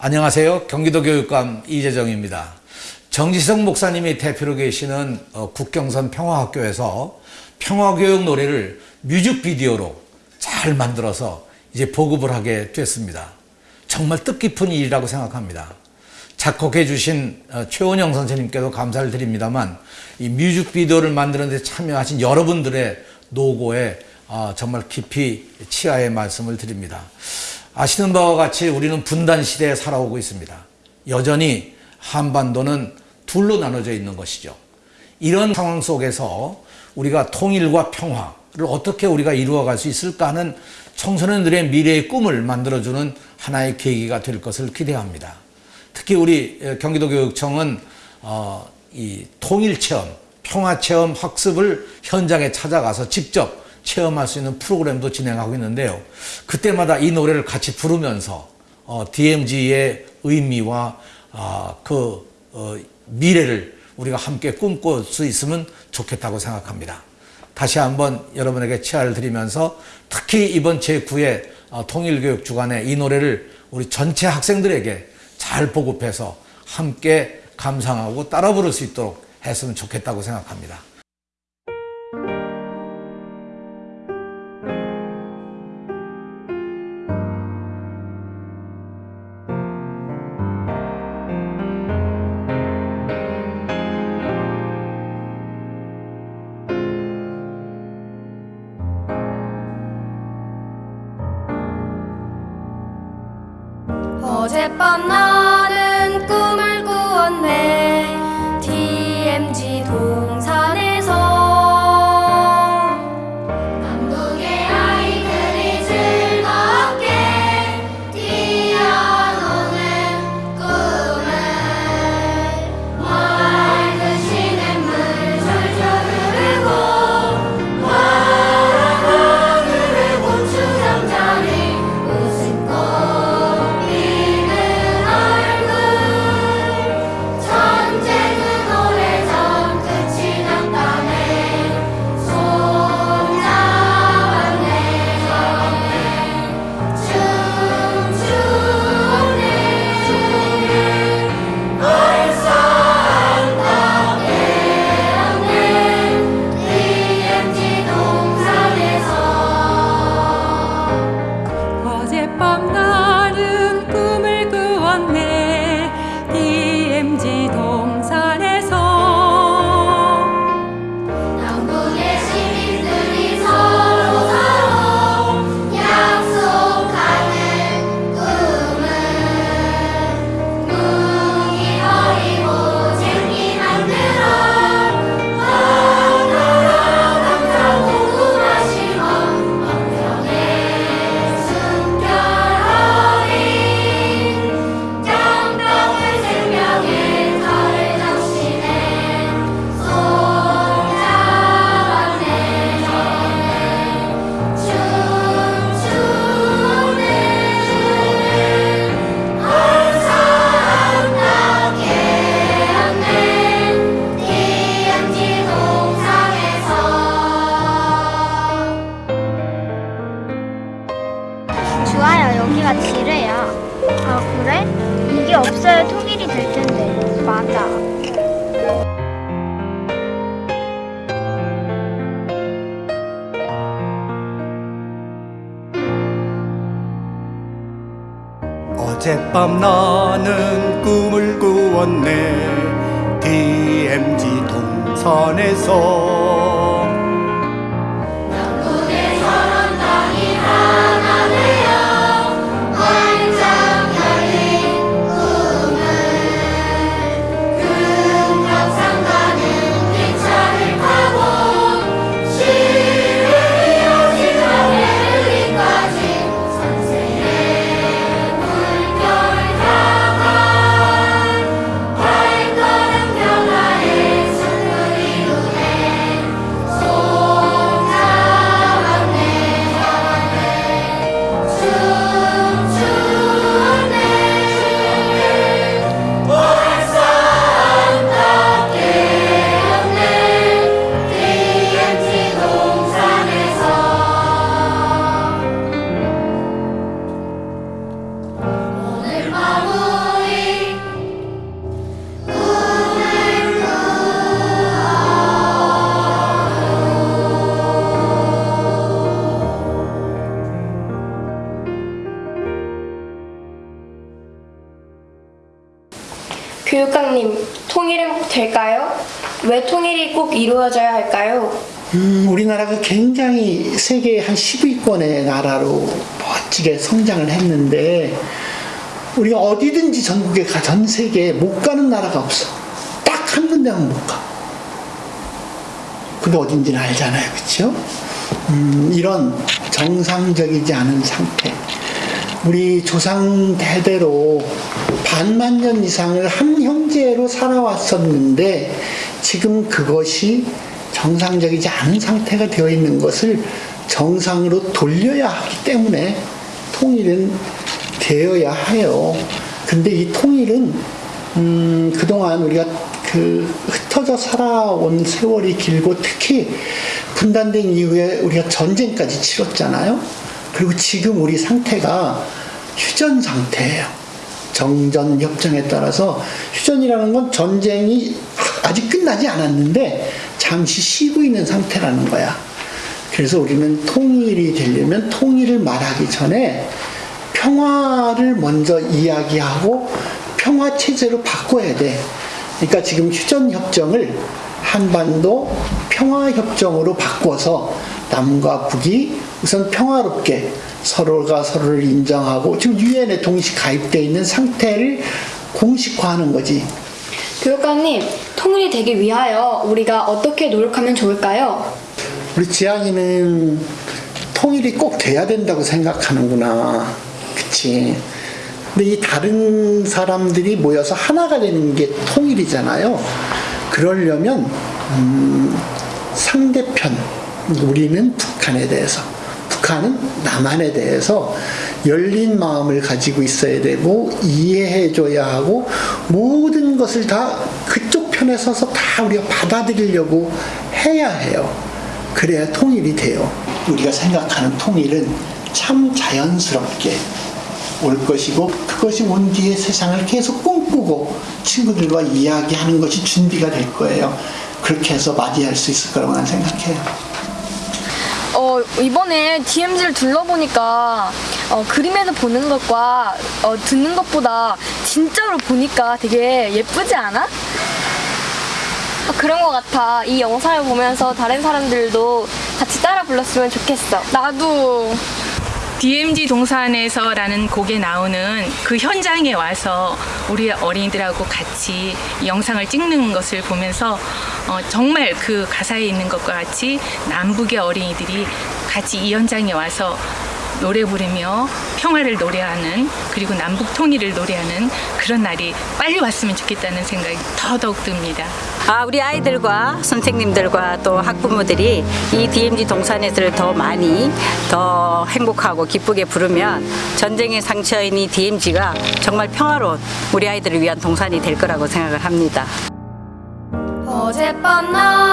안녕하세요. 경기도 교육감 이재정입니다. 정지성 목사님이 대표로 계시는 어, 국경선 평화학교에서 평화교육 노래를 뮤직비디오로 잘 만들어서 이제 보급을 하게 됐습니다. 정말 뜻깊은 일이라고 생각합니다. 작곡해 주신 어, 최원영 선생님께도 감사를 드립니다만 이 뮤직비디오를 만드는 데 참여하신 여러분들의 노고에 어, 정말 깊이 치하의 말씀을 드립니다. 아시는 바와 같이 우리는 분단 시대에 살아오고 있습니다. 여전히 한반도는 둘로 나눠져 있는 것이죠. 이런 상황 속에서 우리가 통일과 평화를 어떻게 우리가 이루어갈 수 있을까 하는 청소년들의 미래의 꿈을 만들어주는 하나의 계기가 될 것을 기대합니다. 특히 우리 경기도교육청은 어, 이 통일체험, 평화체험 학습을 현장에 찾아가서 직접 체험할 수 있는 프로그램도 진행하고 있는데요. 그때마다 이 노래를 같이 부르면서 어, DMZ의 의미와 어, 그 어, 미래를 우리가 함께 꿈꿀 수 있으면 좋겠다고 생각합니다. 다시 한번 여러분에게 치아를 드리면서 특히 이번 제9회 어, 통일교육 주간에 이 노래를 우리 전체 학생들에게 잘 보급해서 함께 감상하고 따라 부를 수 있도록 했으면 좋겠다고 생각합니다. 어젯밤 어젯밤 나는 꿈을 꾸었네. DMZ 동산에서 교육감님, 통일은 꼭 될까요? 왜 통일이 꼭 이루어져야 할까요? 음, 우리나라가 굉장히 세계 한 10위권의 나라로 멋지게 성장을 했는데 우리가 어디든지 전국에 가, 전 세계에 못 가는 나라가 없어. 딱 한 군데만 못 가. 그게 어딘지는 알잖아요. 그렇죠? 음, 이런 정상적이지 않은 상태. 우리 조상 대대로 반만 년 이상을 한 형제로 살아왔었는데 지금 그것이 정상적이지 않은 상태가 되어 있는 것을 정상으로 돌려야 하기 때문에 통일은 되어야 해요. 근데 이 통일은 음, 그동안 우리가 그 흩어져 살아온 세월이 길고 특히 분단된 이후에 우리가 전쟁까지 치렀잖아요. 그리고 지금 우리 상태가 휴전 상태예요. 정전 협정에 따라서 휴전이라는 건 전쟁이 아직 끝나지 않았는데 잠시 쉬고 있는 상태라는 거야. 그래서 우리는 통일이 되려면 통일을 말하기 전에 평화를 먼저 이야기하고 평화 체제로 바꿔야 돼. 그러니까 지금 휴전 협정을 한반도 평화 협정으로 바꿔서 남과 북이 우선 평화롭게 서로가 서로를 인정하고 지금 유엔에 동시 가입되어 있는 상태를 공식화하는 거지. 교육감님, 통일이 되기 위하여 우리가 어떻게 노력하면 좋을까요? 우리 지향이는 통일이 꼭 돼야 된다고 생각하는구나. 그치. 근데 이 다른 사람들이 모여서 하나가 되는 게 통일이잖아요. 그러려면, 음, 상대편, 우리는 북한에 대해서, 북한은 남한에 대해서 열린 마음을 가지고 있어야 되고, 이해해줘야 하고, 모든 것을 다 그쪽 편에 서서 다 우리가 받아들이려고 해야 해요. 그래야 통일이 돼요. 우리가 생각하는 통일은 참 자연스럽게 올 것이고 그것이 온 뒤에 세상을 계속 꿈꾸고 친구들과 이야기하는 것이 준비가 될 거예요. 그렇게 해서 맞이할 수 있을 거라고 난 생각해요. 어, 이번에 DMZ를 둘러보니까 어, 그림에서 보는 것과 어, 듣는 것보다 진짜로 보니까 되게 예쁘지 않아? 어, 그런 것 같아. 이 영상을 보면서 다른 사람들도 같이 따라 불렀으면 좋겠어. 나도 DMZ 동산에서라는 곡에 나오는 그 현장에 와서 우리 어린이들하고 같이 이 영상을 찍는 것을 보면서 어, 정말 그 가사에 있는 것과 같이 남북의 어린이들이 같이 이 현장에 와서 노래 부르며 평화를 노래하는 그리고 남북 통일을 노래하는 그런 날이 빨리 왔으면 좋겠다는 생각이 더더욱 듭니다. 아, 우리 아이들과 선생님들과 또 학부모들이 이 DMZ 동산에서를 더 많이 더 행복하고 기쁘게 부르면 전쟁의 상처인 이 DMZ가 정말 평화로운 우리 아이들을 위한 동산이 될 거라고 생각을 합니다. 어젯밤 나